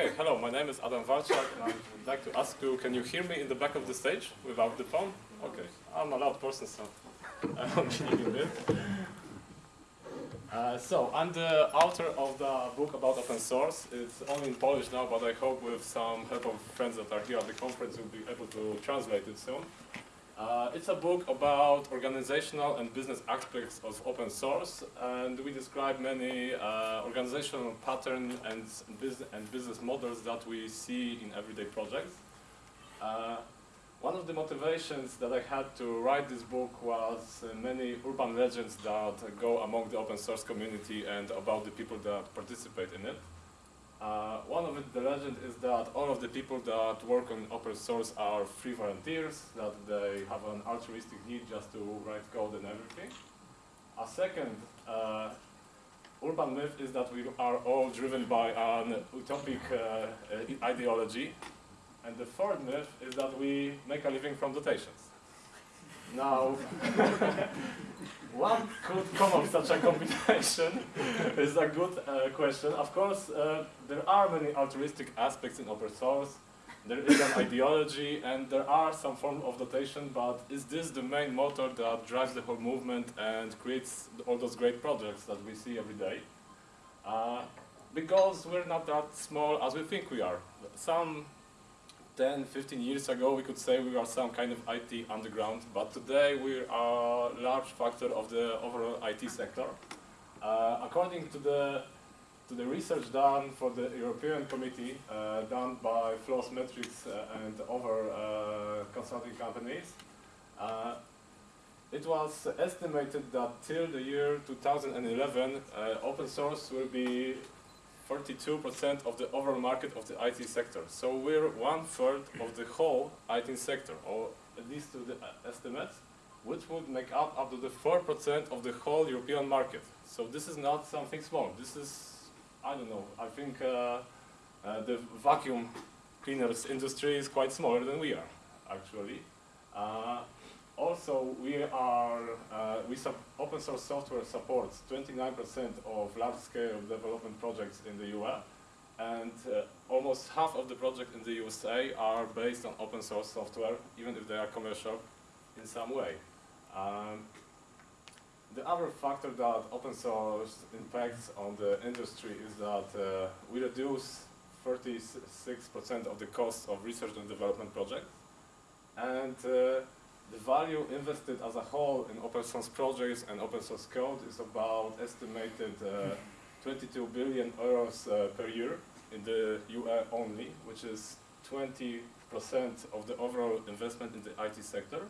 Okay, hello, my name is Adam Walczak and I would like to ask you, can you hear me in the back of the stage without the phone? Okay, I'm a loud person, so I'm kidding a bit. Uh, so, I'm the author of the book about open source. It's only in Polish now, but I hope with some help of friends that are here at the conference, we'll be able to translate it soon. Uh, it's a book about organizational and business aspects of open source, and we describe many uh, organizational patterns and, and business models that we see in everyday projects. Uh, one of the motivations that I had to write this book was uh, many urban legends that go among the open source community and about the people that participate in it. Uh, one of the legend is that all of the people that work on open source are free volunteers, that they have an altruistic need just to write code and everything. A second uh, urban myth is that we are all driven by an utopic uh, ideology. And the third myth is that we make a living from dotations. Now, What could come of such a combination is a good uh, question. Of course, uh, there are many altruistic aspects in open source. There is an ideology and there are some form of dotation, but is this the main motor that drives the whole movement and creates all those great projects that we see every day? Uh, because we're not that small as we think we are. Some 10, 15 years ago, we could say we are some kind of IT underground, but today we are a large factor of the overall IT sector. Uh, according to the to the research done for the European Committee, uh, done by Floss Metrics uh, and other uh, consulting companies, uh, it was estimated that till the year 2011, uh, open source will be 42% of the overall market of the IT sector. So we're one third of the whole IT sector, or at least to the estimates, which would make up up to the 4% of the whole European market. So this is not something small. This is, I don't know, I think uh, uh, the vacuum cleaners industry is quite smaller than we are, actually. Uh, also, we are, uh, we open source software supports 29% of large-scale development projects in the US, and uh, almost half of the projects in the USA are based on open source software, even if they are commercial in some way. Um, the other factor that open source impacts on the industry is that uh, we reduce 36% of the cost of research and development projects, and uh, the value invested as a whole in open source projects and open source code is about estimated uh, 22 billion euros uh, per year in the UE only, which is 20% of the overall investment in the IT sector.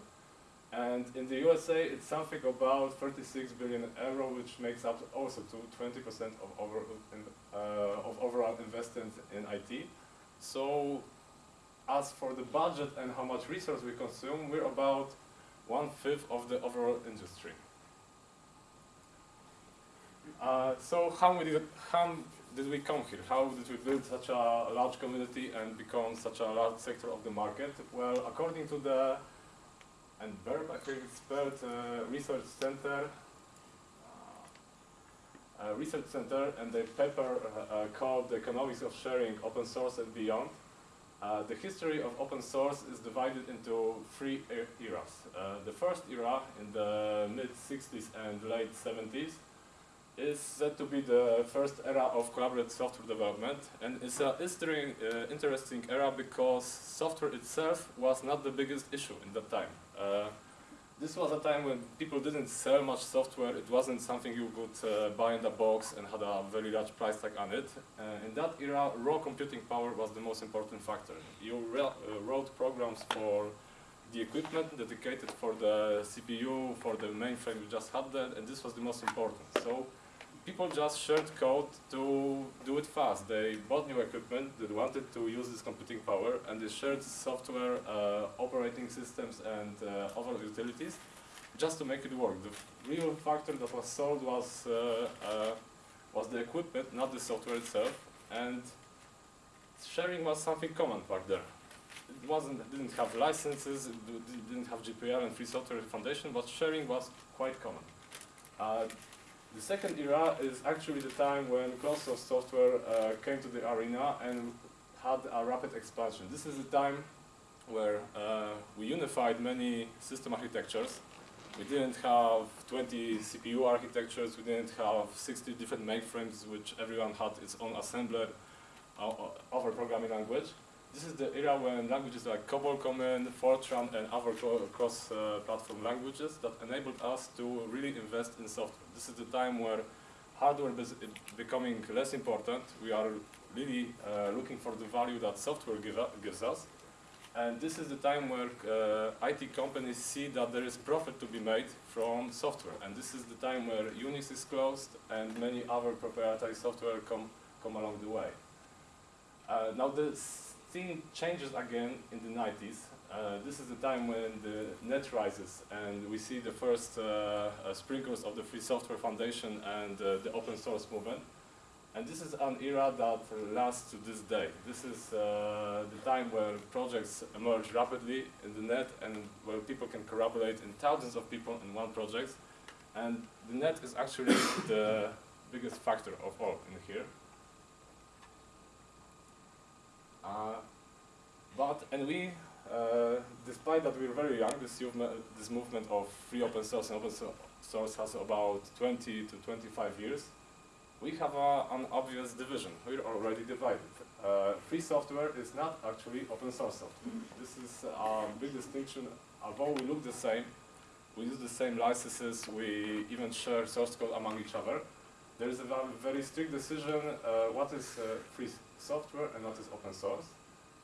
And in the USA, it's something about 36 billion euro, which makes up also to 20% of, over, uh, of overall investment in IT. So as for the budget and how much resource we consume, we're about one-fifth of the overall industry. Uh, so how, we did, how did we come here? How did we build such a large community and become such a large sector of the market? Well, according to the, and it's spelled, uh, Research Center, uh, Research Center and the paper uh, uh, called The Economics of Sharing, Open Source and Beyond, uh, the history of open source is divided into three eras. Uh, the first era, in the mid-60s and late 70s, is said to be the first era of collaborative software development, and it's an uh, interesting era because software itself was not the biggest issue in that time. This was a time when people didn't sell much software. It wasn't something you could uh, buy in the box and had a very large price tag on it. Uh, in that era, raw computing power was the most important factor. You uh, wrote programs for the equipment dedicated for the CPU, for the mainframe you just had that, and this was the most important. So people just shared code to do it fast. They bought new equipment, they wanted to use this computing power, and they shared software, uh, operating systems, and uh, other utilities just to make it work. The real factor that was sold was, uh, uh, was the equipment, not the software itself, and sharing was something common back there. It wasn't, didn't have licenses, it didn't have GPL and Free Software Foundation, but sharing was quite common. The second era is actually the time when closed source software uh, came to the arena and had a rapid expansion. This is a time where uh, we unified many system architectures. We didn't have 20 CPU architectures, we didn't have 60 different mainframes, which everyone had its own assembler uh, uh a programming language. This is the era when languages like COBOL Common, Fortran, and other cross-platform languages that enabled us to really invest in software. This is the time where hardware is becoming less important. We are really uh, looking for the value that software give gives us. And this is the time where uh, IT companies see that there is profit to be made from software. And this is the time where Unix is closed and many other proprietary software come, come along the way. Uh, now this scene changes again in the 90s. Uh, this is the time when the net rises and we see the first uh, uh, sprinkles of the Free Software Foundation and uh, the open source movement. And this is an era that lasts to this day. This is uh, the time where projects emerge rapidly in the net and where people can collaborate in thousands of people in one project. And the net is actually the biggest factor of all in here. Uh, but, and we, uh, despite that we're very young, this, this movement of free open source and open source has about 20 to 25 years, we have a, an obvious division. We're already divided. Uh, free software is not actually open source software. This is a big distinction. Although we look the same, we use the same licenses, we even share source code among each other. There is a very strict decision uh, what is uh, free software and what is open source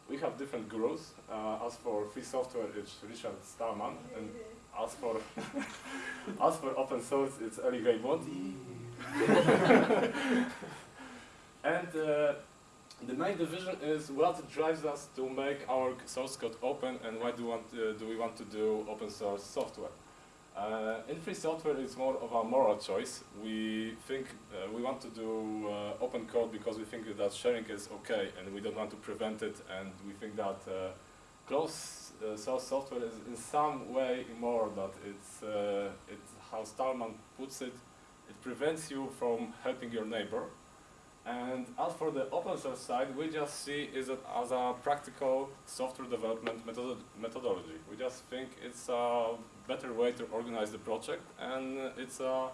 we have different gurus. Uh, as for free software, it's Richard Stallman, and as for as for open source, it's Eric Raymond. and uh, the main division is what drives us to make our source code open, and why do, we want, uh, do we want to do open source software. Uh, in free software, it's more of a moral choice. We think uh, we want to do uh, open code because we think that sharing is okay and we don't want to prevent it and we think that uh, closed uh, source software is in some way immoral, that it's, uh, it's how Stallman puts it, it prevents you from helping your neighbor. And as for the open source side, we just see is it as a practical software development methodology. We just think it's a better way to organize the project and it's a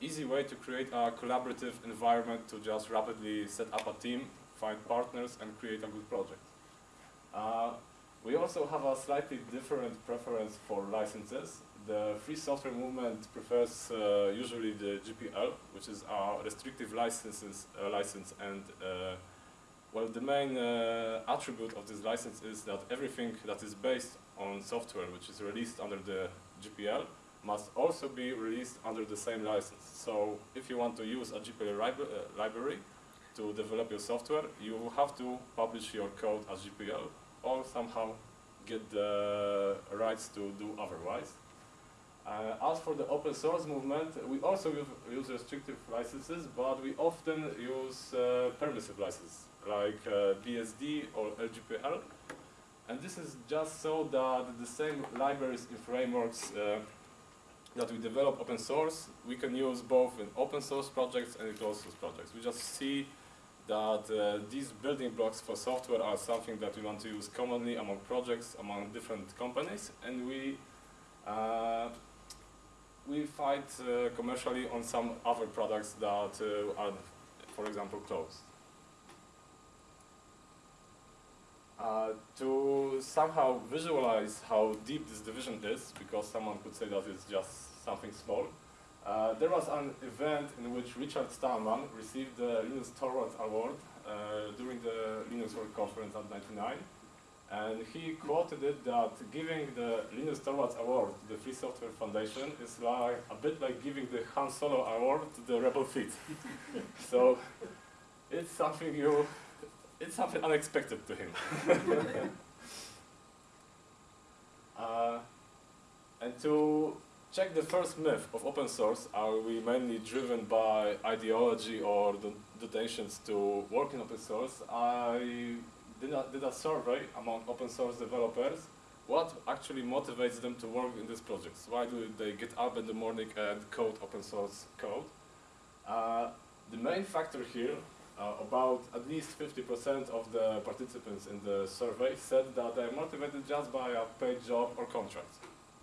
easy way to create a collaborative environment to just rapidly set up a team, find partners and create a good project. Uh, we also have a slightly different preference for licenses. The free software movement prefers uh, usually the GPL, which is our restrictive licenses, uh, license and uh, well, the main uh, attribute of this license is that everything that is based on software which is released under the GPL must also be released under the same license. So if you want to use a GPL uh, library to develop your software, you have to publish your code as GPL or somehow get the rights to do otherwise. Uh, as for the open source movement, we also use restrictive licenses, but we often use uh, permissive licenses like uh, BSD or LGPL. And this is just so that the same libraries and frameworks uh, that we develop open source, we can use both in open source projects and in closed source projects. We just see that uh, these building blocks for software are something that we want to use commonly among projects, among different companies, and we uh, we fight uh, commercially on some other products that uh, are, for example, closed. Uh, to somehow visualize how deep this division is, because someone could say that it's just something small, uh, there was an event in which Richard Stallman received the Linus Torvalds Award uh, during the Linux World Conference of 99. And he quoted it that giving the Linus Torvalds Award to the Free Software Foundation is like a bit like giving the Han Solo Award to the Rebel Fleet. so it's something you it's something unexpected to him. uh, and to check the first myth of open source, are we mainly driven by ideology or the donations to work in open source? I did a, did a survey among open source developers what actually motivates them to work in these projects? Why do they get up in the morning and code open source code? Uh, the main factor here uh, about at least 50% of the participants in the survey said that they're motivated just by a paid job or contract.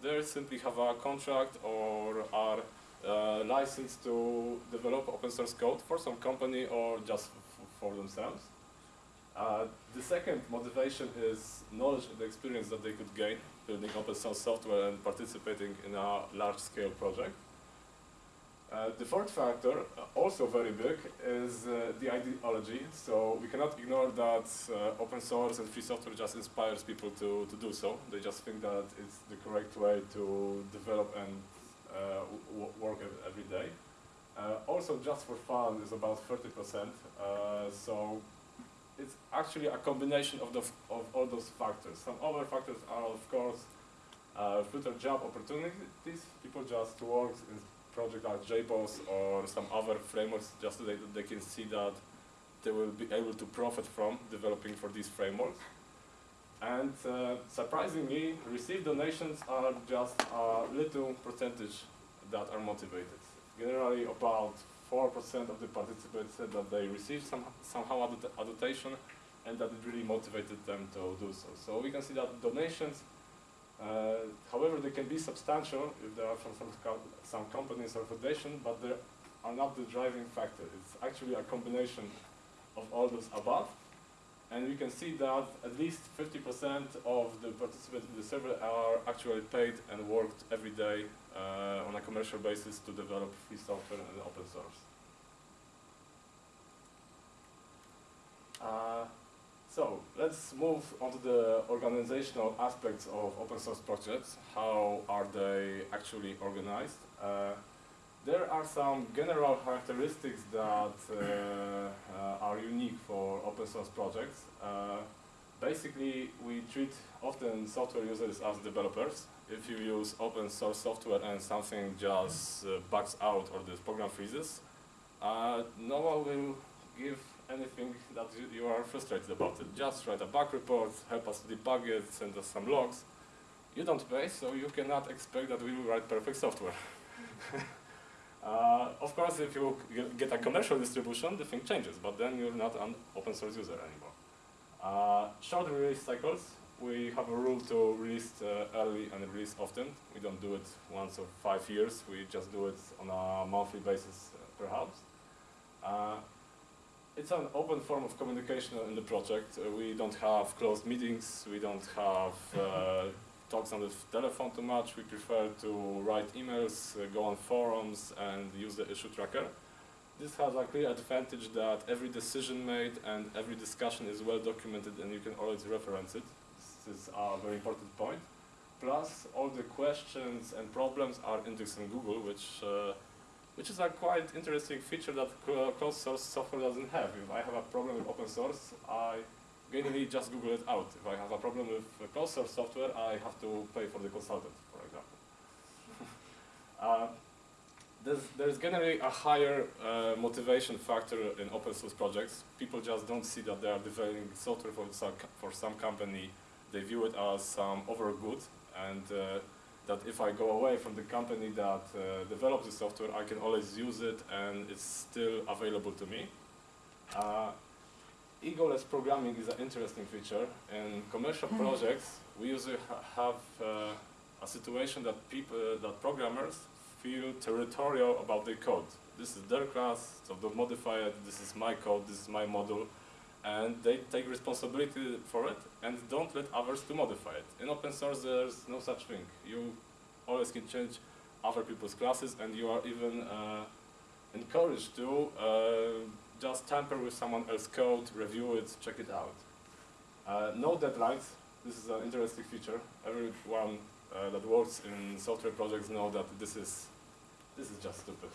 They simply have a contract or are uh, licensed to develop open source code for some company or just for themselves. Uh, the second motivation is knowledge and experience that they could gain building open source software and participating in a large scale project. Uh, the fourth factor, uh, also very big, is uh, the ideology. So we cannot ignore that uh, open source and free software just inspires people to, to do so. They just think that it's the correct way to develop and uh, work every day. Uh, also, just for fun is about 30%. so it's actually a combination of, the, of all those factors. Some other factors are, of course, future job opportunities. People just work in project like JBoss or some other frameworks just so that they can see that they will be able to profit from developing for these frameworks. And uh, surprisingly, received donations are just a little percentage that are motivated. Generally, about 4% of the participants said that they received some, somehow adaptation and that it really motivated them to do so. So we can see that donations uh, however, they can be substantial if they are from some, some companies or foundation, but they are not the driving factor. It's actually a combination of all those above. And we can see that at least 50% of the participants in the survey are actually paid and worked every day uh, on a commercial basis to develop free software and open source. Uh, so let's move on to the organizational aspects of open source projects. How are they actually organized? Uh, there are some general characteristics that uh, uh, are unique for open source projects. Uh, basically, we treat often software users as developers. If you use open source software and something just uh, bugs out or the program freezes, uh, no one will give anything that you, are frustrated about it. Just write a bug report, help us debug it, send us some logs. You don't pay, so you cannot expect that we will write perfect software. uh, of course, if you get a commercial distribution, the thing changes, but then you're not an open source user anymore. Uh, short release cycles. We have a rule to release uh, early and release often. We don't do it once or five years. We just do it on a monthly basis, uh, perhaps. It's an open form of communication in the project. Uh, we don't have closed meetings, we don't have uh, talks on the telephone too much. We prefer to write emails, uh, go on forums, and use the issue tracker. This has a clear advantage that every decision made and every discussion is well documented and you can always reference it. This is a very important point. Plus, all the questions and problems are indexed in Google, which uh, which is a quite interesting feature that closed source software doesn't have. If I have a problem with open source, I generally just Google it out. If I have a problem with closed source software, I have to pay for the consultant, for example. uh, there's, there's, generally a higher uh, motivation factor in open source projects. People just don't see that they are developing software for some, for some company. They view it as some over good and uh, that if I go away from the company that uh, develops the software, I can always use it and it's still available to me. Uh, egoless programming is an interesting feature. In commercial mm-hmm. projects, we usually ha have uh, a situation that people, uh, that programmers feel territorial about their code. This is their class, so don't modify it, this is my code, this is my model, and they take responsibility for it and don't let others to modify it. In open source there's no such thing. You always can change other people's classes and you are even uh, encouraged to uh, just tamper with someone else's code, review it, check it out. Uh, no deadlines. This is an interesting feature. Everyone uh, that works in software projects know that this is this is just stupid.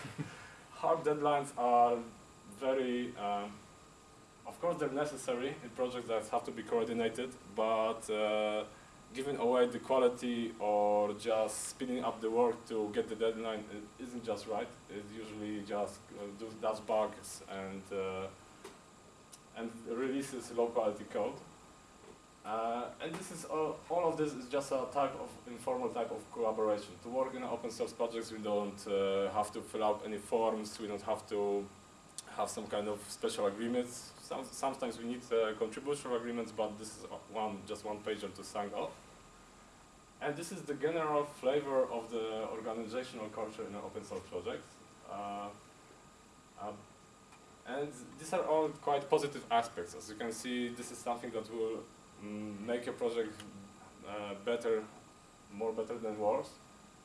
Hard deadlines are very um, of course, they're necessary in projects that have to be coordinated, but uh, giving away the quality or just speeding up the work to get the deadline isn't just right. It usually just uh, does bugs and uh, and releases low quality code. Uh, and this is all, all of this is just a type of informal type of collaboration. To work in open source projects, we don't uh, have to fill out any forms. We don't have to have some kind of special agreements. Some, sometimes we need uh, contribution agreements, but this is one just one pager to sign off. And this is the general flavor of the organizational culture in an open source project. Uh, um, and these are all quite positive aspects. As you can see, this is something that will mm, make a project uh, better, more better than worse.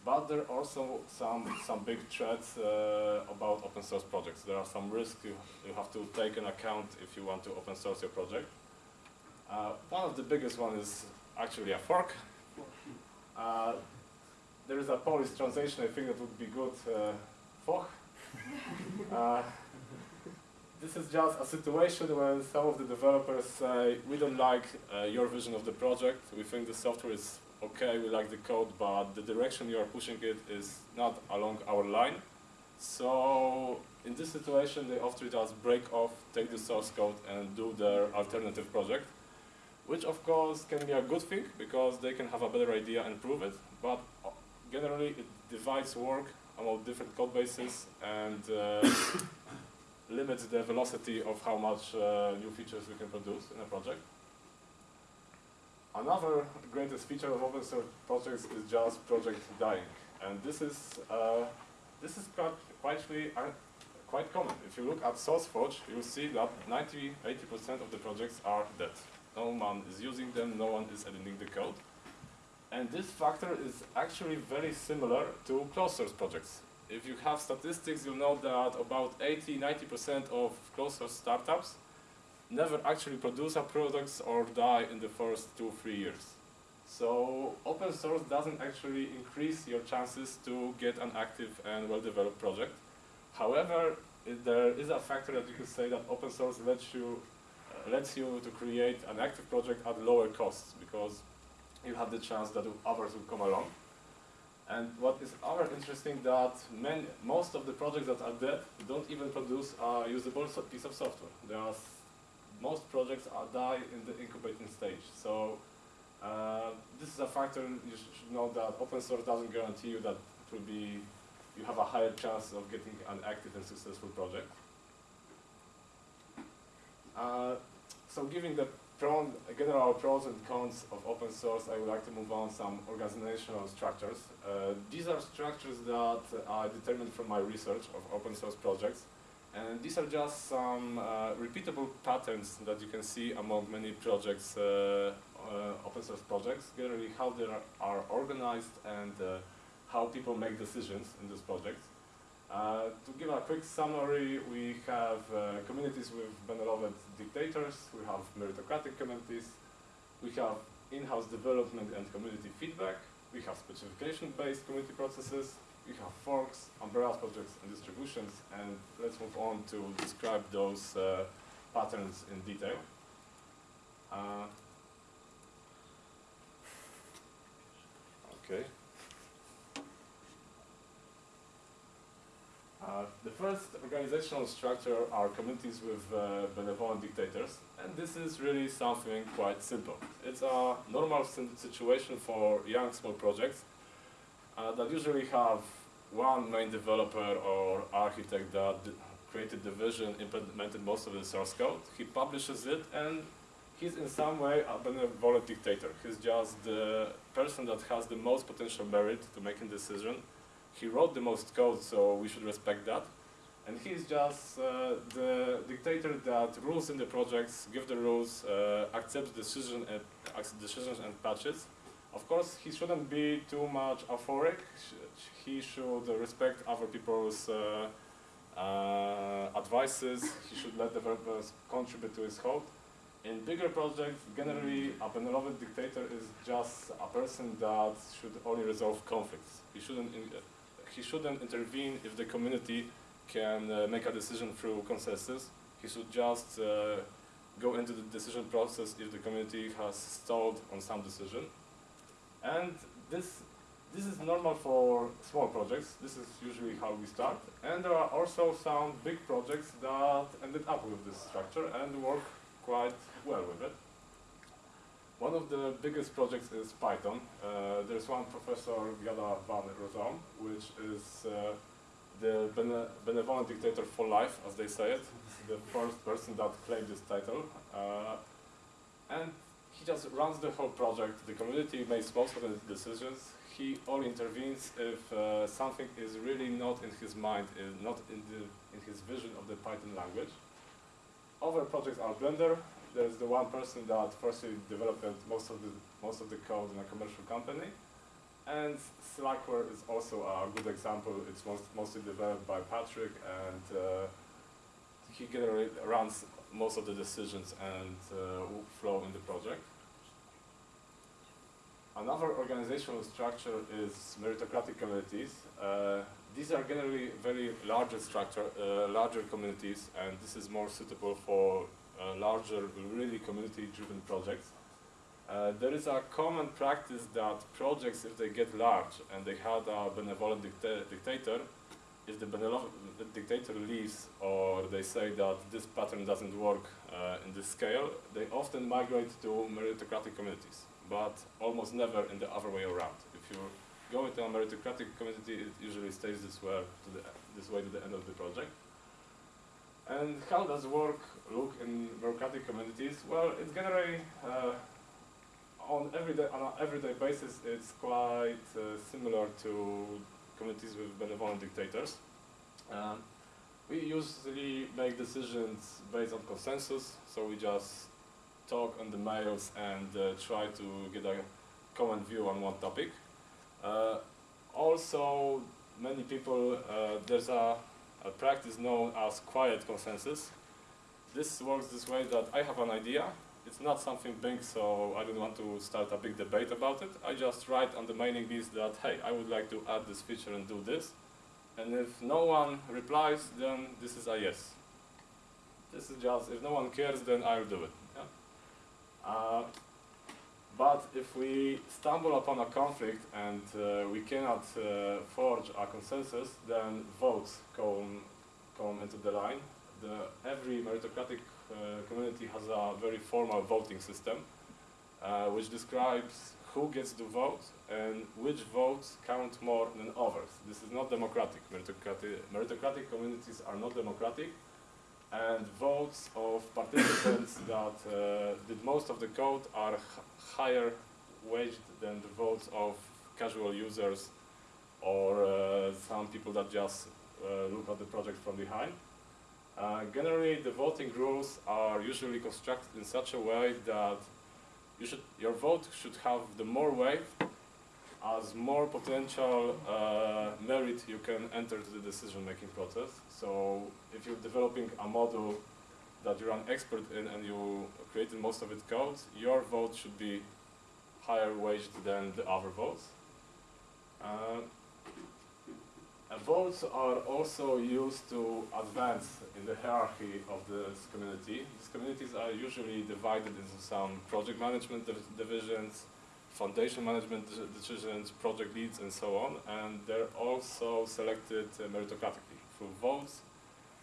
But there are also some, some big threats uh, about open source projects. There are some risks you, you have to take in account if you want to open source your project. Uh, one of the biggest one is actually a fork. Uh, there is a Polish translation, I think that would be good, uh. Uh, this is just a situation where some of the developers say, we don't like uh, your vision of the project, we think the software is okay, we like the code, but the direction you are pushing it is not along our line. So in this situation, they often just break off, take the source code and do their alternative project, which of course can be a good thing because they can have a better idea and prove it, but uh, generally it divides work among different code bases and uh, limits the velocity of how much uh, new features we can produce in a project. Another greatest feature of open source projects is just project dying, and this is uh, this is quite quite, uh, common. If you look at SourceForge, you'll see that 90, 80% of the projects are dead. No one is using them, no one is editing the code. And this factor is actually very similar to closed source projects. If you have statistics, you'll know that about 80-90% of closed source startups never actually produce a product or die in the first two, three years. So open source doesn't actually increase your chances to get an active and well-developed project. However, there is a factor that you could say that open source lets you uh, lets you to create an active project at lower costs because you have the chance that others will come along. And what is other interesting that many, most of the projects that are dead don't even produce a usable piece of software. There are most projects are die in the incubating stage. So uh, this is a factor you should know that open source doesn't guarantee you that it will be you have a higher chance of getting an active and successful project. Uh, so giving the general pros and cons of open source, I would like to move on some organizational structures. Uh, these are structures that are determined from my research of open source projects. And these are just some uh, repeatable patterns that you can see among many projects, uh, uh, open source projects, generally how they are, organized and uh, how people make decisions in these projects. Uh, to give a quick summary, we have uh, communities with benevolent dictators, we have meritocratic communities, we have in-house development and community feedback, we have specification-based community processes, we have forks, umbrella projects, and distributions, and let's move on to describe those uh, patterns in detail. Uh, okay. Uh, the first organizational structure are communities with uh, benevolent dictators, and this is really something quite simple. It's a normal situation for young small projects uh, that usually have one main developer or architect that created the vision, implemented most of the source code. He publishes it, and he's in some way a benevolent dictator. He's just the person that has the most potential merit to making decision he wrote the most code, so we should respect that. And he's just uh, the dictator that rules in the projects, give the rules, uh, accepts decision and, decisions and patches. Of course, he shouldn't be too much euphoric. He should respect other people's uh, uh, advices. He should let developers contribute to his code. In bigger projects, generally, a benevolent dictator is just a person that should only resolve conflicts. He shouldn't he shouldn't intervene if the community can uh, make a decision through consensus. He should just uh, go into the decision process if the community has stalled on some decision. And this, this is normal for small projects. This is usually how we start. And there are also some big projects that ended up with this structure and work quite well with it. One of the biggest projects is Python. Uh, there's one professor, Jana van Rossum, which is uh, the bene benevolent dictator for life, as they say it, the first person that claimed this title. Uh, and he just runs the whole project. The community makes most of the decisions. He only intervenes if uh, something is really not in his mind, is not in, the, in his vision of the Python language. Other projects are Blender. There's the one person that firstly developed most of the most of the code in a commercial company. And Slackware is also a good example. It's most, mostly developed by Patrick, and uh, he generally runs most of the decisions and uh, flow in the project. Another organizational structure is meritocratic communities. Uh, these are generally very larger structure, uh, larger communities, and this is more suitable for uh, larger, really community-driven projects. Uh, there is a common practice that projects, if they get large and they had a benevolent dicta dictator, if the benevolent dictator leaves or they say that this pattern doesn't work uh, in this scale, they often migrate to meritocratic communities, but almost never in the other way around. If you go into a meritocratic community, it usually stays this way to the, this way to the end of the project. And how does work look in meritocratic communities? Well, it's generally uh, on everyday on an everyday basis, it's quite uh, similar to communities with benevolent dictators. Um, we usually make decisions based on consensus, so we just talk on the mails and uh, try to get a common view on one topic. Uh, also, many people, uh, there's a, a practice known as quiet consensus. This works this way that I have an idea, it's not something big, so I don't want to start a big debate about it. I just write on the mailing list that, hey, I would like to add this feature and do this. And if no one replies, then this is a yes. This is just, if no one cares, then I'll do it. Yeah? Uh, but if we stumble upon a conflict and uh, we cannot uh, forge a consensus, then votes come, come into the line. The, every meritocratic uh, community has a very formal voting system, uh, which describes who gets to vote and which votes count more than others. This is not democratic. Meritocratic, meritocratic communities are not democratic, and votes of participants that uh, did most of the code are higher waged than the votes of casual users or uh, some people that just uh, look at the project from behind. Uh, generally, the voting rules are usually constructed in such a way that you should, your vote should have the more weight as more potential uh, merit you can enter to the decision-making process. So if you're developing a model that you're an expert in and you created most of its code, your vote should be higher waged than the other votes. Uh, votes are also used to advance in the hierarchy of this community. These communities are usually divided into some project management div divisions, foundation management decisions, project leads, and so on. And they're also selected uh, meritocratically through votes,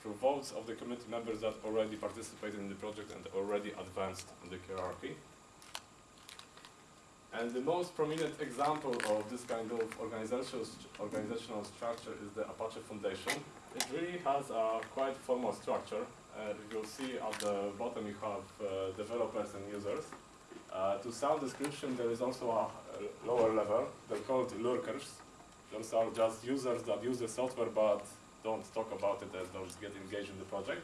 through votes of the community members that already participated in the project and already advanced in the hierarchy. And the most prominent example of this kind of organizational, organizational structure is the Apache Foundation. It really has a quite formal structure. Uh, you'll see at the bottom you have uh, developers and users. Uh, to sound description, there is also a, lower level. They're called lurkers. Those are just users that use the software but don't talk about it and don't get engaged in the project.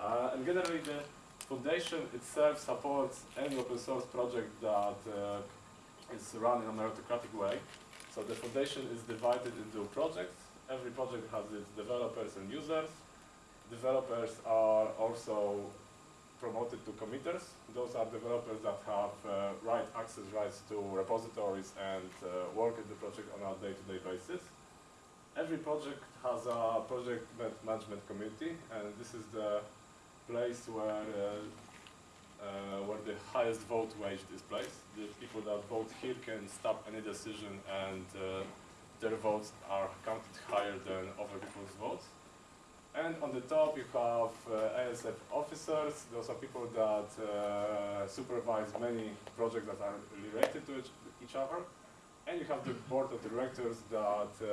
Uh, and generally, the Foundation itself supports any open source project that uh, is run in a meritocratic way. So the foundation is divided into projects. Every project has its developers and users. Developers are also promoted to committers. Those are developers that have uh, right access rights to repositories and uh, work in the project on a day-to-day -day basis. Every project has a project management committee, and this is the place where uh, uh, where the highest vote wage is placed. The people that vote here can stop any decision and uh, their votes are counted higher than other people's votes. And on the top you have uh, ASF officers, those are people that uh, supervise many projects that are related to each, each, other. And you have the board of directors that uh,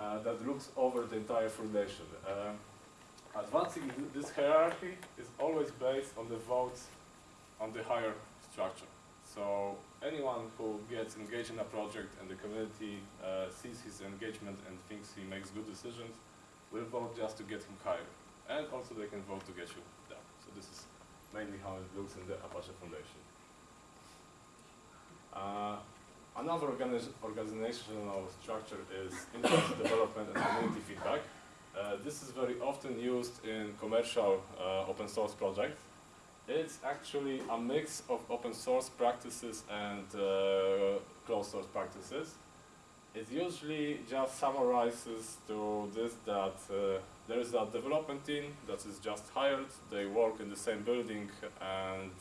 uh, that looks over the entire foundation. Uh, advancing this hierarchy is always based on the votes on the higher structure. So anyone who gets engaged in a project and the community uh, sees his engagement and thinks he makes good decisions will vote just to get him higher. And also they can vote to get you down. So this is mainly how it looks in the Apache Foundation. Uh, another organiz- organizational structure is in-house development and community feedback. Uh, this is very often used in commercial uh, open source projects. It's actually a mix of open source practices and uh, closed source practices. It usually just summarizes to this that uh, there is a development team that is just hired, they work in the same building, and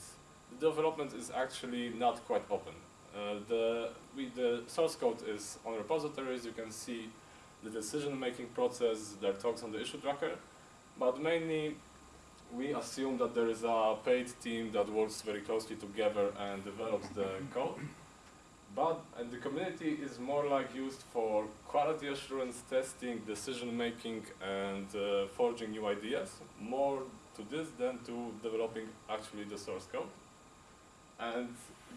the development is actually not quite open. Uh, the, we, the source code is on repositories, you can see the decision-making process, there are talks on the issue tracker, but mainly we assume that there is a paid team that works very closely together and develops the code. But the community is more like used for quality assurance testing, decision making, and uh, forging new ideas. More to this than to developing actually the source code. And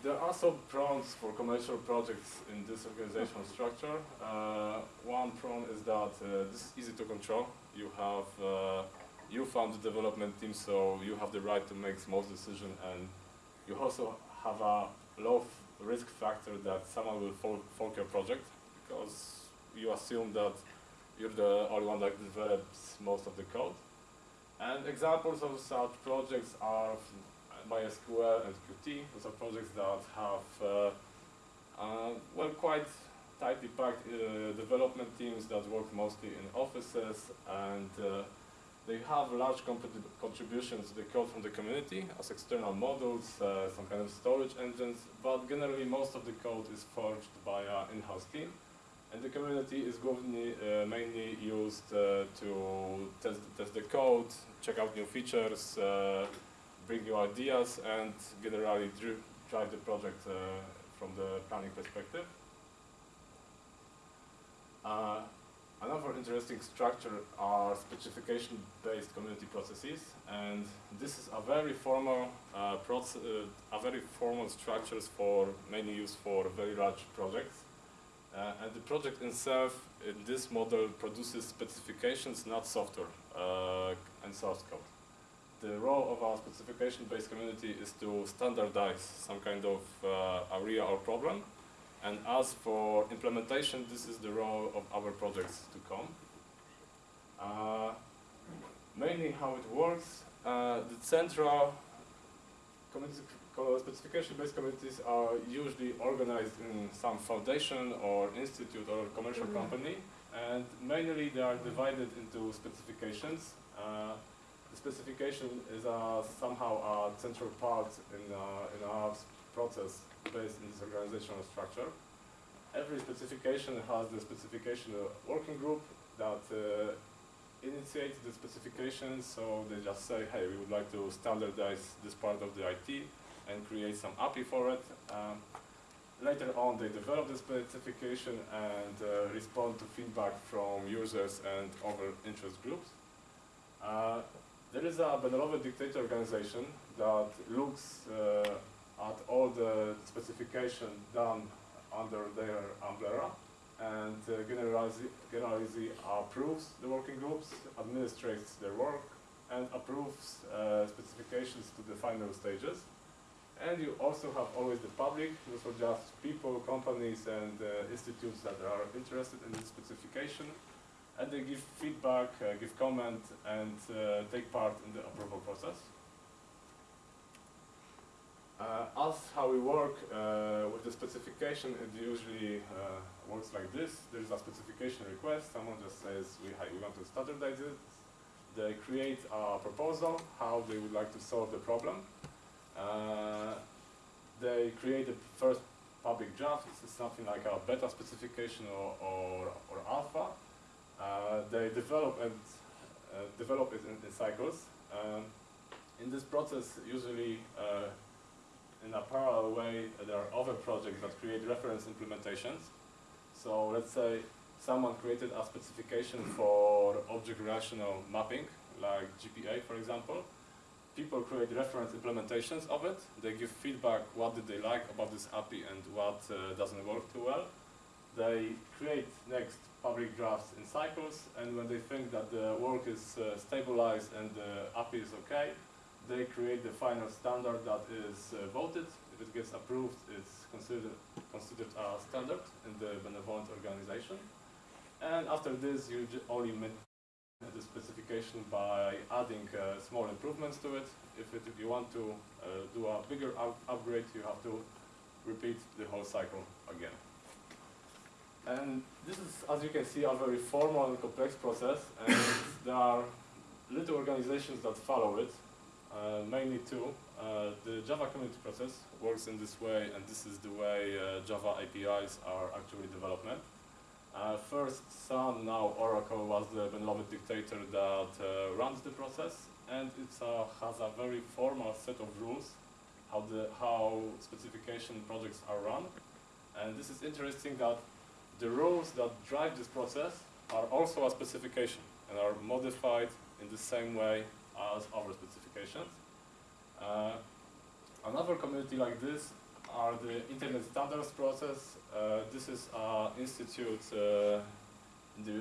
there are some prongs for commercial projects in this organizational structure. Uh, one prong is that uh, this is easy to control. You have uh, you found the development team, so you have the right to make most decision, and you also have a low risk factor that someone will fork, fork your project because you assume that you're the only one that develops most of the code. And examples of such projects are MySQL and Qt. Those are projects that have uh, uh, well quite tightly packed uh, development teams that work mostly in offices and uh, they have large contributions to the code from the community as external models, uh, some kind of storage engines, but generally most of the code is forged by an in-house team. And the community is mainly, uh, mainly used uh, to test, test the code, check out new features, uh, bring new ideas, and generally drive the project uh, from the planning perspective. Uh, Another interesting structure are specification-based community processes, and this is a very formal uh, uh, a very formal structures for mainly used for very large projects. Uh, and the project itself, in this model, produces specifications, not software uh, and source code. The role of our specification-based community is to standardize some kind of uh, area or problem, and as for implementation, this is the role of our projects to come. Uh, mainly how it works, uh, the central specification-based communities are usually organized in some foundation or institute or commercial company, and mainly they are divided into specifications. Uh, the specification is uh, somehow a central part in, uh, in our process based in this organizational structure. Every specification has the specification working group that uh, initiates the specification, so they just say, hey, we would like to standardize this part of the IT and create some API for it. Um, later on, they develop the specification and uh, respond to feedback from users and other interest groups. Uh, there is a benevolent dictator organization that looks uh, at all the specification done under their umbrella and uh, generally, generally approves the working groups, administrates their work, and approves uh, specifications to the final stages. And you also have always the public, those are just people, companies, and uh, institutes that are interested in the specification, and they give feedback, uh, give comment, and uh, take part in the approval process. Uh, us, how we work uh, with the specification, it usually uh, works like this. There's a specification request. Someone just says, we, we want to standardize it. They create a proposal, how they would like to solve the problem. Uh, they create the first public draft. This is something like a beta specification or, or, or alpha. Uh, they develop and uh, develop it in, in cycles. Um, in this process, usually uh, in a parallel way, there are other projects that create reference implementations. So let's say someone created a specification for object relational mapping, like JPA for example. People create reference implementations of it. They give feedback what did they like about this API and what uh, doesn't work too well. They create next public drafts in cycles and when they think that the work is uh, stabilized and the API is okay, they create the final standard that is uh, voted. If it gets approved, it's considered, considered a standard in the benevolent organization. And after this, you only maintain the specification by adding uh, small improvements to it. If, it, if you want to uh, do a bigger up upgrade, you have to repeat the whole cycle again. And this is, as you can see, a very formal and complex process, and there are little organizations that follow it, uh, mainly two. Uh, the Java community process works in this way, and this is the way uh, Java APIs are actually development. Uh, first, Sun, now Oracle, was the beloved dictator that uh, runs the process, and it has a very formal set of rules how the how specification projects are run. And this is interesting that the rules that drive this process are also a specification and are modified in the same way as our specifications. Uh, another community like this are the Internet Standards process. Uh, this is an institute uh, the,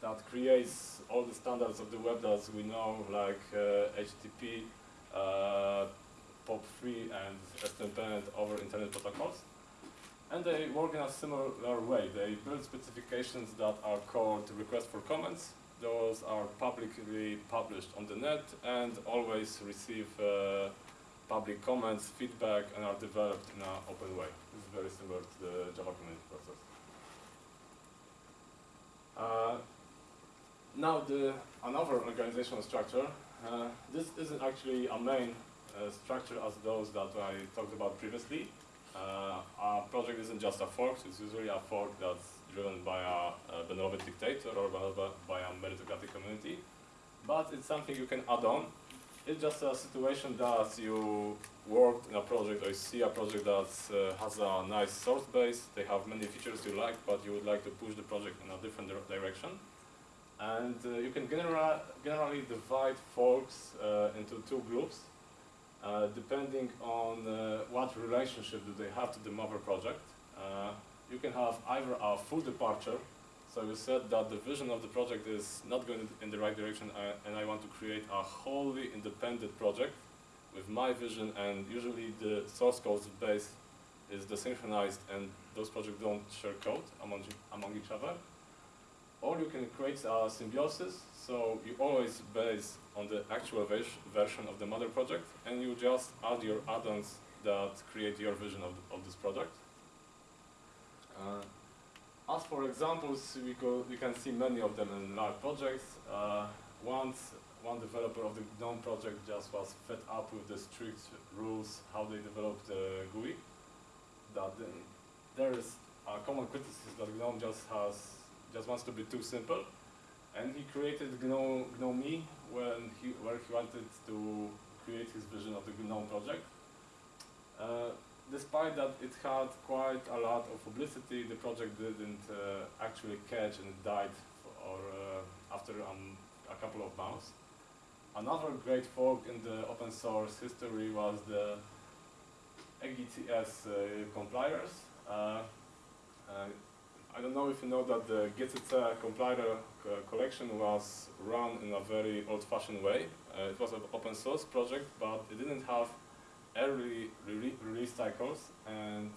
that creates all the standards of the web that we know, like HTTP, uh, POP3 and SNMP over Internet protocols. And they work in a similar way. They build specifications that are called requests for comments, those are publicly published on the net and always receive uh, public comments, feedback, and are developed in an open way. This is very similar to the Java community process. Uh, now, the another organizational structure. Uh, this isn't actually a main uh, structure as those that I talked about previously. Uh, our project isn't just a fork, it's usually a fork that's driven by a, benevolent dictator or by a meritocratic community. But it's something you can add on. It's just a situation that you worked in a project or you see a project that uh, has a nice source base, they have many features you like, but you would like to push the project in a different direction. And uh, you can genera generally divide forks uh, into two groups, uh, depending on uh, what relationship do they have to the mother project. You can have either a full departure, so you said that the vision of the project is not going in the right direction uh, and I want to create a wholly independent project with my vision and usually the source code base is desynchronized and those projects don't share code among, among each other. Or you can create a symbiosis, so you always base on the actual version of the mother project and you just add your add-ons that create your vision of, the, of this project. Uh, as for examples, we, go, we can see many of them in large projects. Uh, once one developer of the GNOME project just was fed up with the strict rules how they developed the GUI. That there is a common criticism that GNOME just has just wants to be too simple, and he created GNOME, GNOME when he where he wanted to create his vision of the GNOME project. Uh, despite that it had quite a lot of publicity, the project didn't uh, actually catch and it died or uh, after um, a couple of months. Another great fork in the open source history was the EGCS uh, compilers. Uh, uh, I don't know if you know that the GCC compiler collection was run in a very old-fashioned way. it was an open source project, but it didn't have early re release cycles and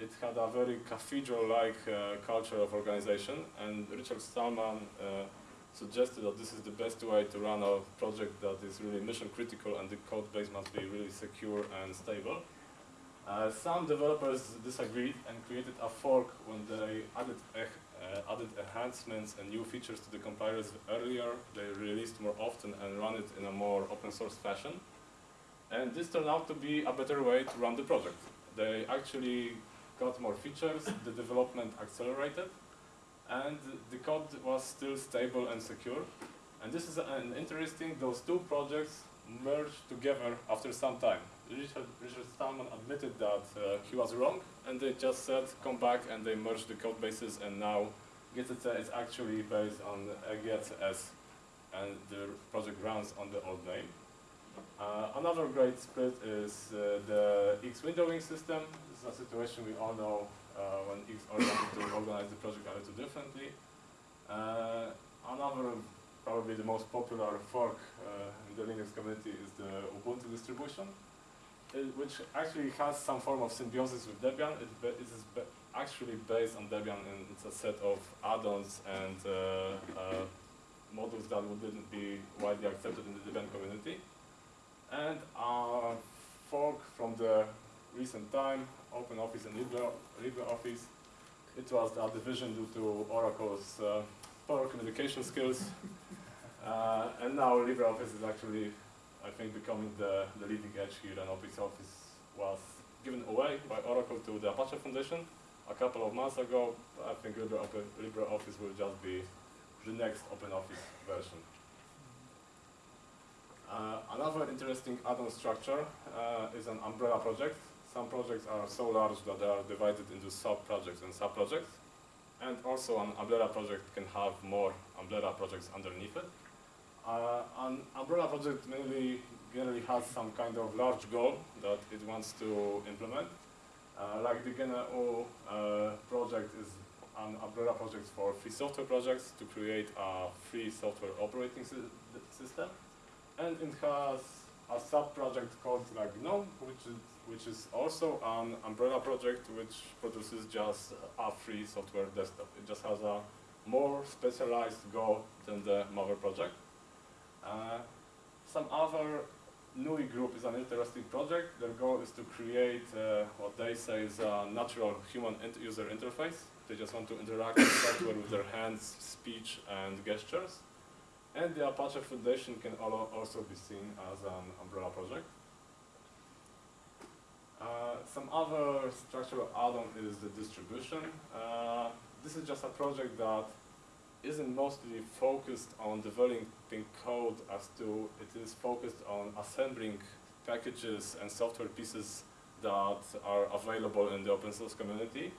it had a very cathedral-like uh, culture of organization and Richard Stallman uh, suggested that this is the best way to run a project that is really mission critical and the code base must be really secure and stable. Uh, some developers disagreed and created a fork when they added, uh, added enhancements and new features to the compilers earlier. They released more often and run it in a more open source fashion. And this turned out to be a better way to run the project. They actually got more features, the development accelerated, and the code was still stable and secure. And this is an interesting, those two projects merged together after some time. Richard, Richard Stallman admitted that uh, he was wrong, and they just said, come back, and they merged the code bases, and now GCC is actually based on GTS and the project runs on the old name. Uh, another great split is uh, the X windowing system. This is a situation we all know uh, when X wanted to organize the project a little differently. Uh, another, probably the most popular fork uh, in the Linux community is the Ubuntu distribution, it, which actually has some form of symbiosis with Debian. It, it is actually based on Debian and it's a set of add-ons and uh, models that wouldn't be widely accepted in the Debian community. And a fork from the recent time, OpenOffice and Libre, LibreOffice. It was a division due to Oracle's uh, poor communication skills. uh, and now LibreOffice is actually, I think, becoming the, the leading edge here, and Office Office was given away by Oracle to the Apache Foundation a couple of months ago. I think LibreOffice will just be the next OpenOffice version. Uh, another interesting add-on structure uh, is an umbrella project. Some projects are so large that they are divided into sub-projects and sub-projects. And also an umbrella project can have more umbrella projects underneath it. Uh, an umbrella project mainly generally has some kind of large goal that it wants to implement. Uh, like the GNU uh, project is an umbrella project for free software projects to create a free software operating sy system. And it has a sub-project called GNOME, which is, which is also an umbrella project which produces just a free software desktop. It just has a more specialized goal than the mother project. Uh, some other NUI group is an interesting project. Their goal is to create uh, what they say is a natural human user interface they just want to interact with software with their hands, speech, and gestures. And the Apache Foundation can also be seen as an umbrella project. Uh, some other structural add-on is the distribution. Uh, this is just a project that isn't mostly focused on developing code as to it is focused on assembling packages and software pieces that are available in the open source community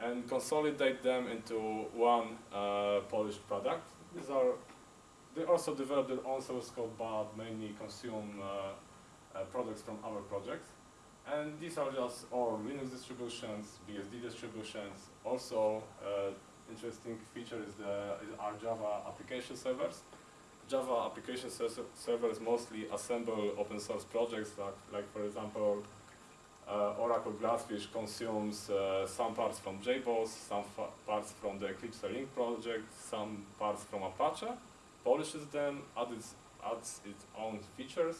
and consolidate them into one uh, polished product. These are, they also develop their own source code, but mainly consume uh, uh, products from other projects. And these are just all Linux distributions, BSD distributions. Also, uh, interesting feature is, the, is our Java application servers. Java application servers mostly assemble open source projects, like, like for example, uh, Oracle Glassfish consumes uh, some parts from JBoss, some parts from the EclipseLink project, some parts from Apache, polishes them, adds, adds its own features,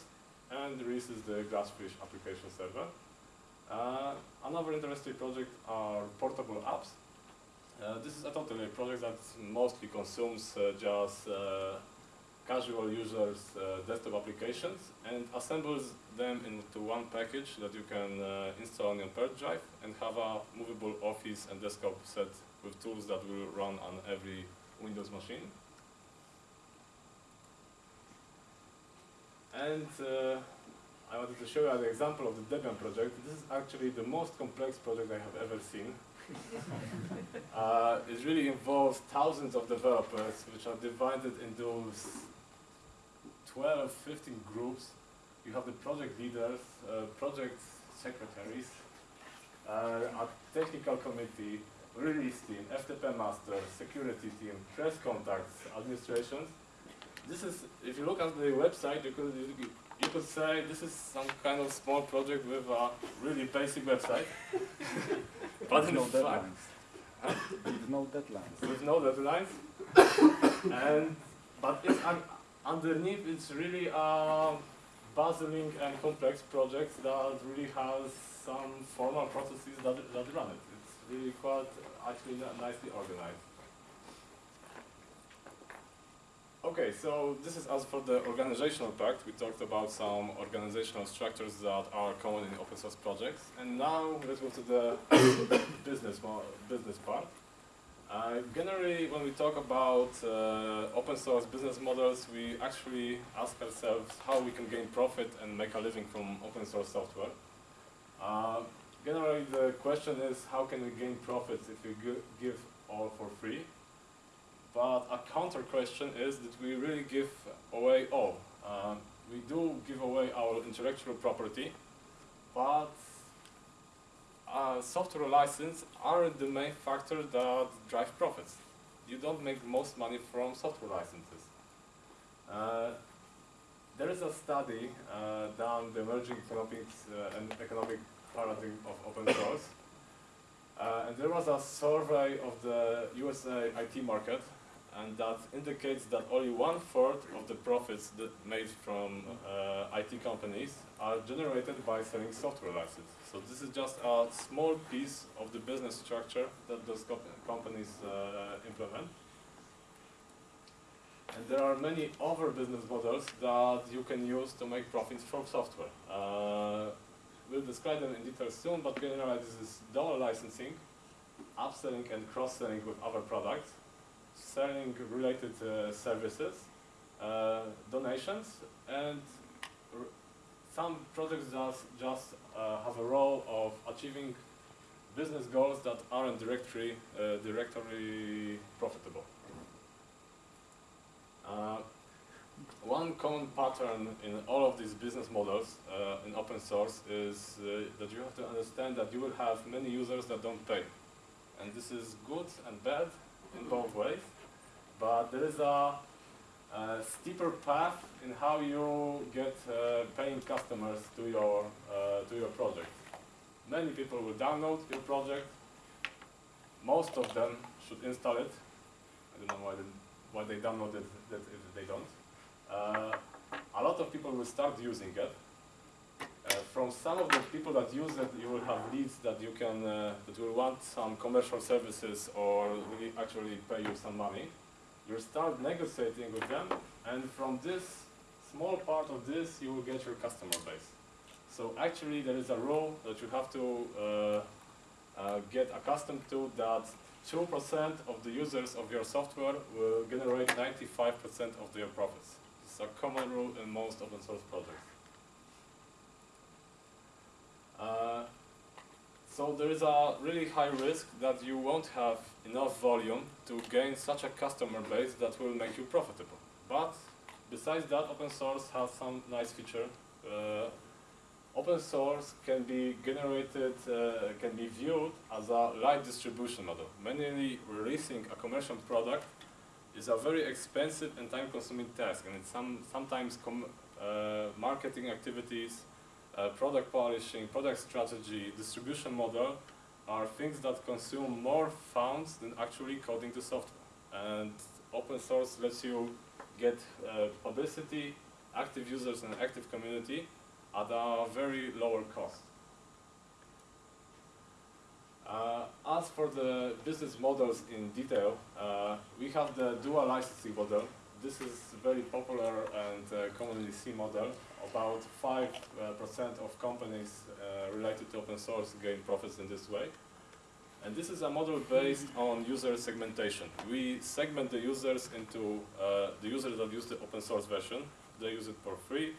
and releases the Glassfish application server. Uh, another interesting project are portable apps. Uh, this is a totally project that mostly consumes uh, just uh, casual users uh, desktop applications and assembles them into one package that you can uh, install on your purge drive and have a movable office and desktop set with tools that will run on every Windows machine. And uh, I wanted to show you an example of the Debian project. This is actually the most complex project I have ever seen. uh, it really involves thousands of developers which are divided into 12, 15 groups. You have the project leaders, uh, project secretaries, uh, a technical committee, release team, FTP master, security team, press contacts, administrations. This is, if you look at the website, you could, you, could say this is some kind of small project with a really basic website. but with no deadlines. with no deadlines. With no deadlines. and, but it's, underneath it's really a bustling and complex project that really has some formal processes that, that run it. It's really quite actually nicely organized. Okay, so this is as for the organizational part. We talked about some organizational structures that are common in open source projects. And now let's go to the business, business part. Uh, generally, when we talk about uh, open source business models, we actually ask ourselves how we can gain profit and make a living from open source software. Uh, generally, the question is how can we gain profits if we give all for free? But a counter question is that we really give away all. Um, we do give away our intellectual property, but uh, software license aren't the main factor that drive profits. You don't make most money from software licenses. Uh, there is a study uh, done the emerging economics uh, and economic paradigm of open source. Uh, and there was a survey of the USA IT market and that indicates that only one fourth of the profits that made from uh, IT companies are generated by selling software licenses. So this is just a small piece of the business structure that those companies uh, implement. And there are many other business models that you can use to make profits from software. Uh, we'll describe them in detail soon, but generally this is dual licensing, upselling and cross-selling with other products, selling related uh, services, uh, donations, and some projects just, just uh, have a role of achieving business goals that aren't directly, directly profitable. One common pattern in all of these business models uh, in open source is uh, that you have to understand that you will have many users that don't pay. And this is good and bad in both ways, but there is a, a steeper path in how you get uh, paying customers to your, uh, to your project. Many people will download your project, most of them should install it. I don't know why they, why they download it that if they don't. Uh, a lot of people will start using it. Uh, from some of the people that use it, you will have leads that you can, uh, that will want some commercial services or really actually pay you some money. You start negotiating with them, and from this small part of this, you will get your customer base. So actually, there is a rule that you have to uh, uh, get accustomed to that 2% of the users of your software will generate 95% of their profits. It's a common rule in most open source projects. So there is a really high risk that you won't have enough volume to gain such a customer base that will make you profitable. But besides that, open source has some nice feature. Uh, open source can be generated, uh, can be viewed as a light distribution model. Manually releasing a commercial product is a very expensive and time-consuming task, and it's some, sometimes uh, marketing activities, uh, product polishing, product strategy, distribution model are things that consume more funds than actually coding the software. And open source lets you get uh, publicity, active users and active community at a very lower cost. Uh, as for the business models in detail, uh, we have the dual licensing model. This is very popular and uh, commonly seen model. About 5% uh, of companies uh, related to open source gain profits in this way. And this is a model based on user segmentation. We segment the users into uh, the users that use the open source version. They use it for free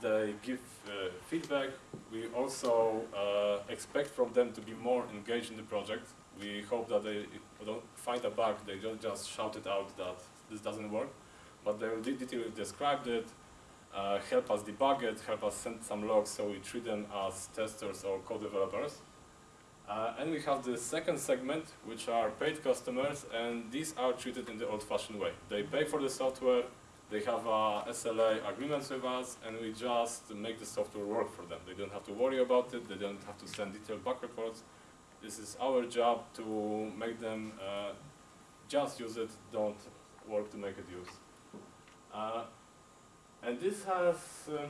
they give uh, feedback. We also uh, expect from them to be more engaged in the project. We hope that they don't find a bug, they don't just shout it out that this doesn't work, but they will detailly describe it, uh, help us debug it, help us send some logs so we treat them as testers or co-developers. Uh, and we have the second segment, which are paid customers, and these are treated in the old-fashioned way. They pay for the software, they have uh, SLA agreements with us, and we just make the software work for them. They don't have to worry about it. They don't have to send detailed bug reports. This is our job to make them uh, just use it, don't work to make it use. And this has, uh,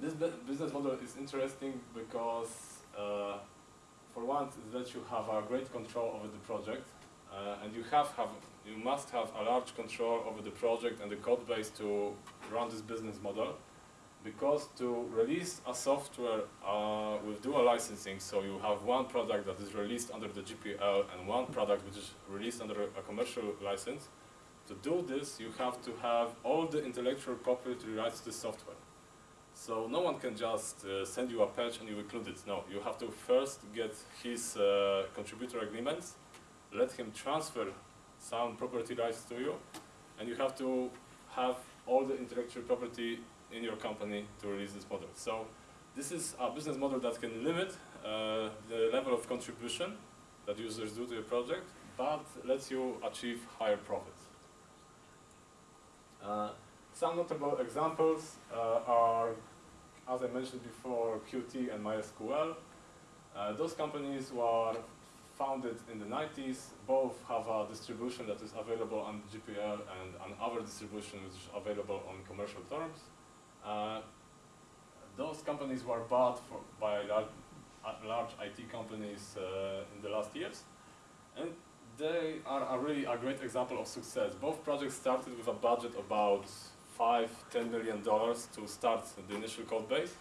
this business model is interesting because uh, for one, it lets you have a great control over the project, uh, and you have, have you must have a large control over the project and the code base to run this business model. Because to release a software uh, with dual licensing, so you have one product that is released under the GPL and one product which is released under a commercial license, to do this you have to have all the intellectual property rights to the software. So no one can just uh, send you a patch and you include it. No, you have to first get his uh, contributor agreements, let him transfer some property rights to you, and you have to have all the intellectual property in your company to release this model. So this is a business model that can limit uh, the level of contribution that users do to your project, but lets you achieve higher profits. Uh, some notable examples uh, are, as I mentioned before, Qt and MySQL. Uh, those companies were founded in the 90s. Both have a distribution that is available on GPL and another distribution which is available on commercial terms. Uh, those companies were bought for, by large, large IT companies uh, in the last years. And they are really a great example of success. Both projects started with a budget of about five, ten million dollars to start the initial code base.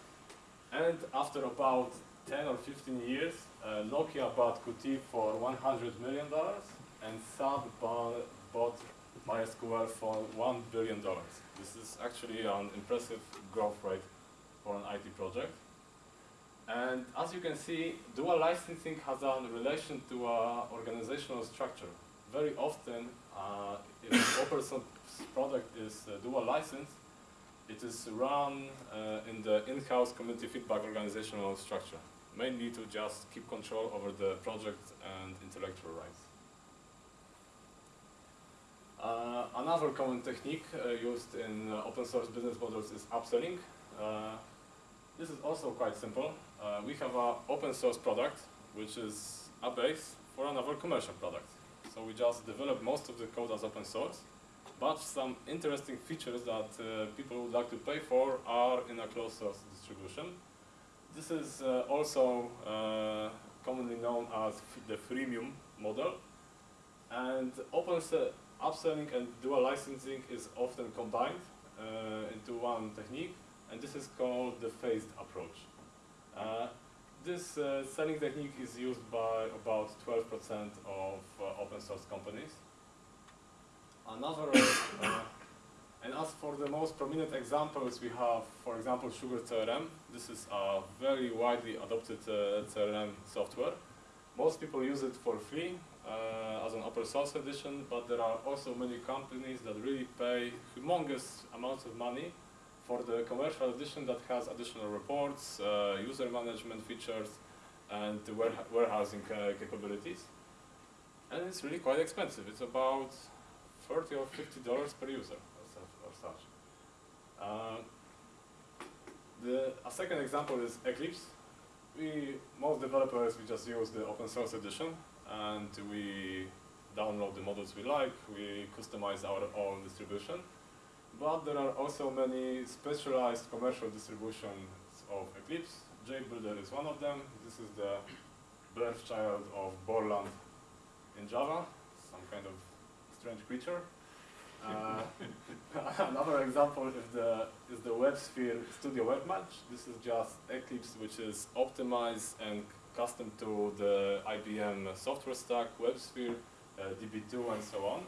And after about 10 or 15 years, uh, Nokia bought Qt for 100 million dollars and SAP bought MySQL for 1 billion dollars. This is actually an impressive growth rate for an IT project. And as you can see, dual licensing has a relation to uh, organizational structure. Very often, uh, if an open source product is uh, dual licensed, it is run uh, in the in-house community feedback organizational structure, mainly to just keep control over the project and intellectual rights. Uh, another common technique uh, used in uh, open source business models is upselling. Uh, this is also quite simple. Uh, we have an open source product, which is a base for another commercial product. So we just develop most of the code as open source, but some interesting features that uh, people would like to pay for are in a closed source distribution. This is uh, also uh, commonly known as the freemium model. And open upselling and dual licensing is often combined uh, into one technique, and this is called the phased approach. Uh, this uh, selling technique is used by about 12% of uh, open source companies. Another, and as for the most prominent examples, we have, for example, SugarCRM. This is a very widely adopted CRM software. Most people use it for free uh, as an open source edition, but there are also many companies that really pay humongous amounts of money for the commercial edition that has additional reports, uh, user management features, and warehousing uh, capabilities. And it's really quite expensive. It's about 30 or 50 dollars per user or such. Uh, the, a second example is Eclipse. We, most developers, we just use the open source edition and we download the models we like, we customize our own distribution. But there are also many specialized commercial distributions of Eclipse. JBuilder is one of them. This is the birthchild of Borland in Java, some kind of strange creature. Uh, another example is the, is the WebSphere Studio WebMatch. This is just Eclipse which is optimized and custom to the IBM software stack, WebSphere, uh, DB2 and so on.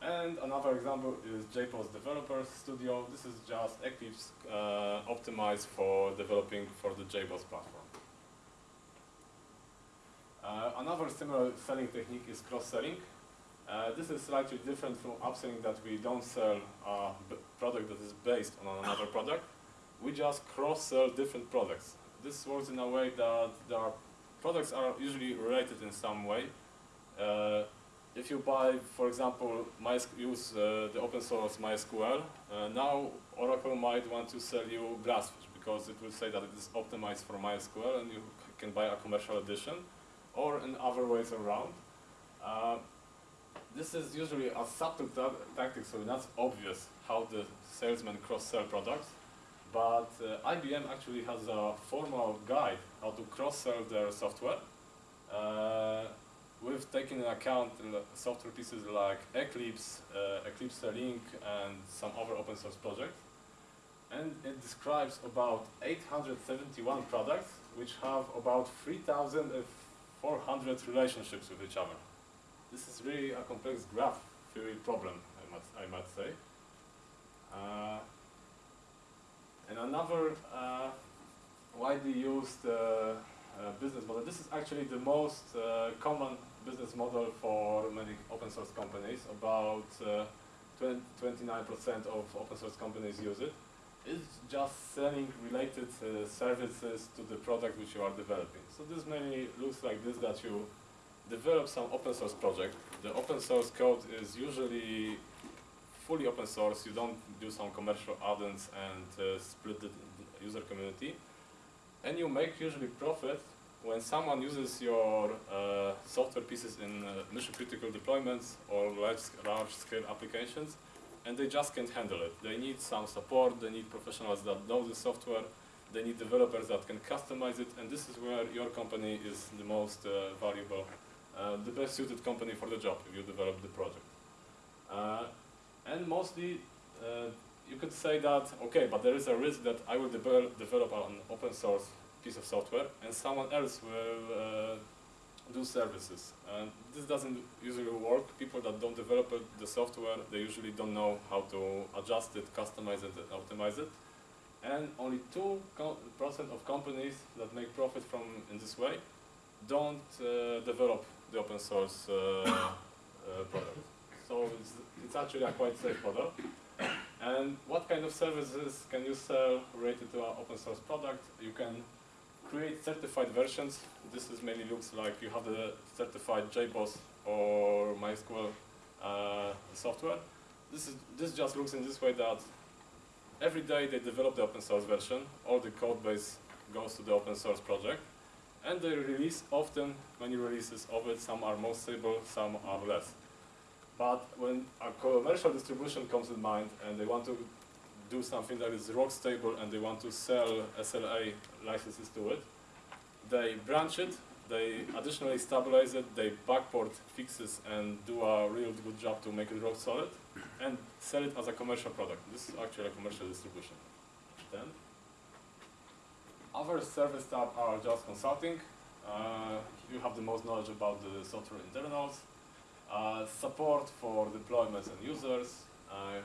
And another example is JBoss Developer Studio. This is just Eclipse uh, optimized for developing for the JBoss platform. Uh, another similar selling technique is cross-selling. Uh, this is slightly different from upselling that we don't sell a product that is based on another product. We just cross-sell different products. This works in a way that their products are usually related in some way. Uh, if you buy, for example, use uh, the open source MySQL, uh, now Oracle might want to sell you Glassfish because it will say that it is optimized for MySQL and you can buy a commercial edition, or in other ways around. Uh, this is usually a subtle tactic, so not obvious how the salesman cross-sell products. But uh, IBM actually has a formal guide how to cross-sell their software. We've taken into account software pieces like Eclipse, uh, EclipseLink, and some other open source projects. And it describes about 871 products, which have about 3,400 relationships with each other this is really a complex graph theory problem, I might, I might say. Uh, and another uh, widely used uh, uh, business model. This is actually the most uh, common business model for many open source companies. About 29% of open source companies use it. It's just selling related uh, services to the product which you are developing. So this mainly looks like this, that you develop some open source project. The open source code is usually fully open source. You don't do some commercial add-ons and uh, split the user community. And you make usually profit when someone uses your uh, software pieces in uh, mission critical deployments or large, large scale applications and they just can't handle it. They need some support, they need professionals that know the software, they need developers that can customize it, and this is where your company is the most uh, valuable, uh, the best suited company for the job if you develop the project. Uh, and mostly, uh, you could say that, okay, but there is a risk that I will develop, develop an open source piece of software and someone else will uh, do services. And this doesn't usually work. People that don't develop the software, they usually don't know how to adjust it, customize it, and optimize it. And only 2% of companies that make profit from in this way don't uh, develop the open source uh, uh, product. So it's, it's actually a quite safe model. And what kind of services can you sell related to an open source product? You can create certified versions. This is mainly looks like you have the certified JBoss or MySQL uh, software. This is this just looks in this way that every day they develop the open source version. All the code base goes to the open source project, and they release often many releases of it. Some are more stable, some are less. But when a commercial distribution comes in mind and they want to do something that is rock stable and they want to sell SLA licenses to it, they branch it, they additionally stabilize it, they backport fixes and do a real good job to make it rock solid, and sell it as a commercial product. This is actually a commercial distribution. Then, other service type are just consulting. Uh, you have the most knowledge about the software internals, uh, support for deployments and users, uh,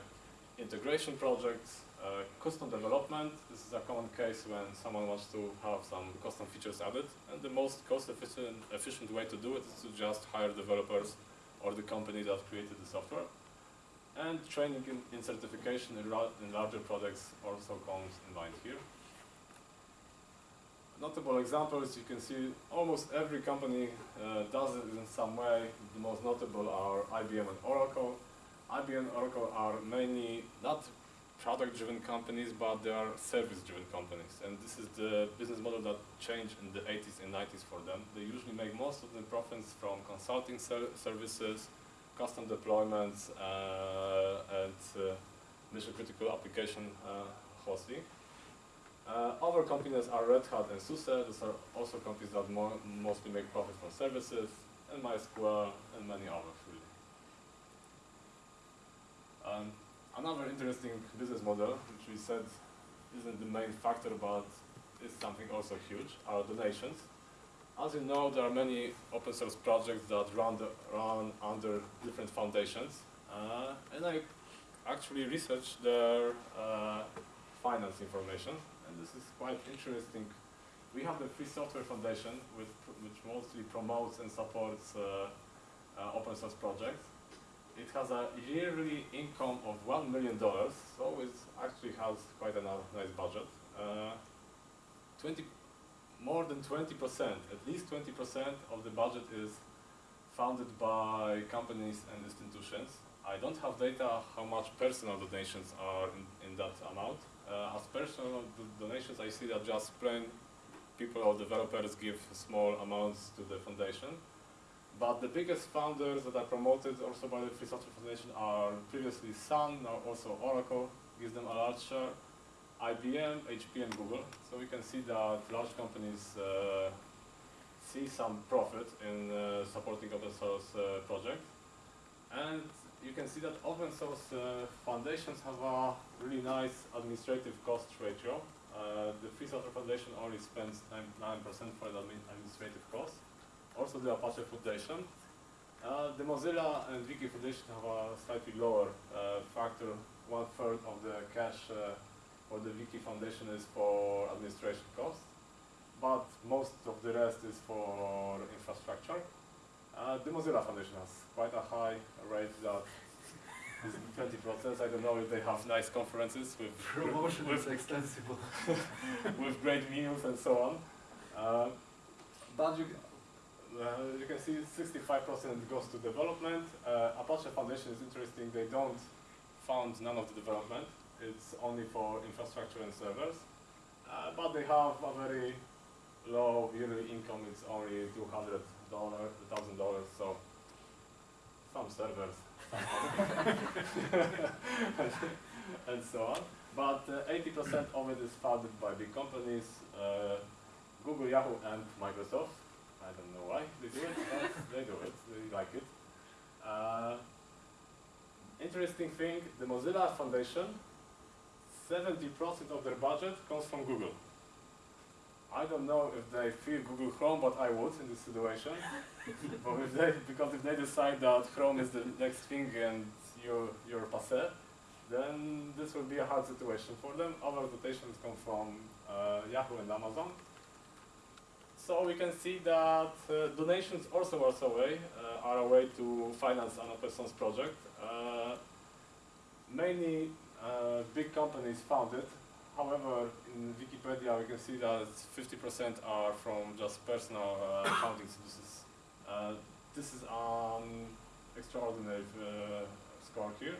integration projects, uh, custom development. This is a common case when someone wants to have some custom features added. And the most cost efficient, efficient way to do it is to just hire developers or the company that created the software. And training in, in certification in, in larger projects also comes in mind here. Notable examples, you can see almost every company uh, does it in some way. The most notable are IBM and Oracle. IBM and Oracle are mainly not product-driven companies, but they are service-driven companies. And this is the business model that changed in the 80s and 90s for them. They usually make most of the profits from consulting ser services, custom deployments, uh, and uh, mission-critical application uh, hosting. Uh, other companies are Red Hat and SUSE. Those are also companies that mo mostly make profit from services, and MySQL, and many others. Um, another interesting business model, which we said isn't the main factor, but is something also huge, are donations. As you know, there are many open source projects that run, the, run under different foundations, uh, and I actually researched their uh, finance information and this is quite interesting. We have the Free Software Foundation, which, which mostly promotes and supports uh, uh, open source projects. It has a yearly income of $1 million, so it actually has quite a nice budget. Uh, 20, more than 20%, at least 20% of the budget is funded by companies and institutions. I don't have data how much personal donations are in, in that amount, uh, as personal donations, I see that just plain people or developers give small amounts to the foundation. But the biggest founders that are promoted also by the Free Software Foundation are previously Sun, now also Oracle, gives them a large share, IBM, HP, and Google. So we can see that large companies uh, see some profit in uh, supporting open source uh, projects. And you can see that open source uh, foundations have a really nice administrative cost ratio. Uh, the Free Software Foundation only spends 9% for the administrative cost. Also the Apache Foundation. Uh, the Mozilla and Wiki Foundation have a slightly lower uh, factor. One third of the cash uh, for the Wiki Foundation is for administration costs. but most of the rest is for infrastructure. Uh, the Mozilla Foundation has quite a high rate that is 20%. I don't know if they have nice conferences with, Promotion with, is extensive. with great meals and so on. Uh, but you, uh, you can see 65% goes to development. Uh, Apache Foundation is interesting. They don't fund none of the development. It's only for infrastructure and servers. Uh, but they have a very low yearly income. It's only $200, $1,000. So some servers and so on. But 80% of it is funded by big companies, uh, Google, Yahoo, and Microsoft. I don't know why they do it, but they do it. They like it. Uh, interesting thing, the Mozilla Foundation, 70% of their budget comes from Google. I don't know if they fear Google Chrome, but I would in this situation. but if they, because if they decide that Chrome is the next thing and you're, you're passé, then this will be a hard situation for them. Our dotations come from uh, Yahoo and Amazon. So we can see that uh, donations also are a way, uh, are a way to finance an open source project. Uh, many uh, big companies found it. However, in Wikipedia we can see that 50% are from just personal uh, founding. So this is uh, this is an extraordinary uh, score here,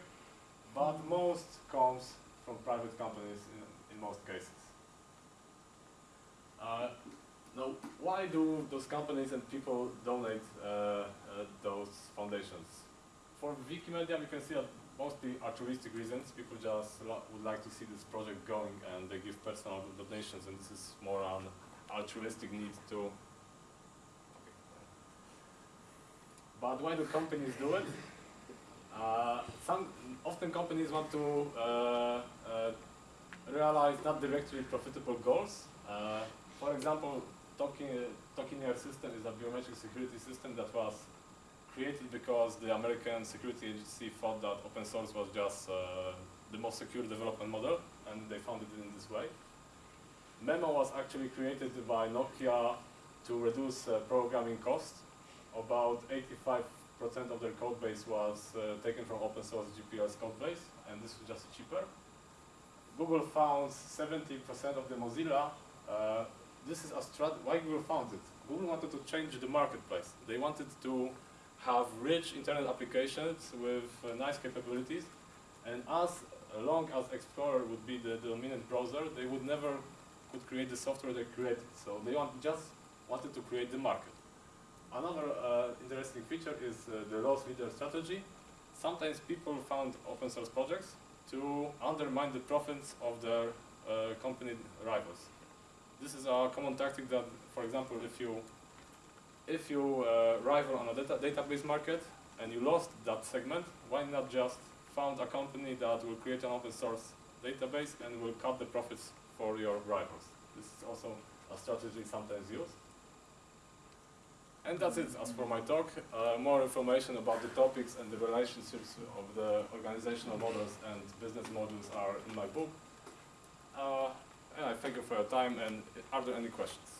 but most comes from private companies in, in most cases. Now, why do those companies and people donate uh, uh, those foundations? For Wikimedia, we can see that mostly altruistic reasons. People just would like to see this project going and they give personal donations and this is more an altruistic need to But why do companies do it? Uh, some often companies want to uh, uh, realize not directly profitable goals. Uh, for example, Tokenier system is a biometric security system that was created because the American security agency thought that open source was just uh, the most secure development model, and they found it in this way. Maemo was actually created by Nokia to reduce uh, programming costs about 85% of their code base was uh, taken from open source GPL's code base, and this was just cheaper. Google found 70% of the Mozilla. This is a strat why Google found it. Google wanted to change the marketplace. They wanted to have rich internet applications with uh, nice capabilities, and as long as Explorer would be the, the dominant browser, they would never could create the software they created. So they want, just wanted to create the market. Another uh, interesting feature is uh, the loss leader strategy. Sometimes people found open source projects to undermine the profits of their uh, company rivals. This is a common tactic that, for example, if you if you uh, rival on a data database market and you lost that segment, why not just found a company that will create an open source database and will cut the profits for your rivals? This is also a strategy sometimes used. And that's it as for my talk. Uh, more information about the topics and the relationships of the organizational models and business models are in my book. Uh, and I thank you for your time and are there any questions?